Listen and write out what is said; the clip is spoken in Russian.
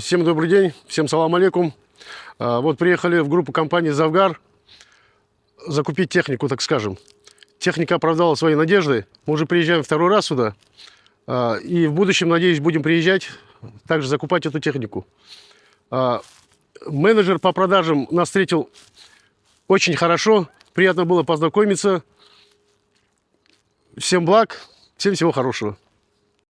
Всем добрый день, всем салам алейкум. А, вот приехали в группу компании «Завгар» закупить технику, так скажем. Техника оправдала свои надежды. Мы уже приезжаем второй раз сюда. А, и в будущем, надеюсь, будем приезжать, также закупать эту технику. А, менеджер по продажам нас встретил очень хорошо. Приятно было познакомиться. Всем благ, всем всего хорошего.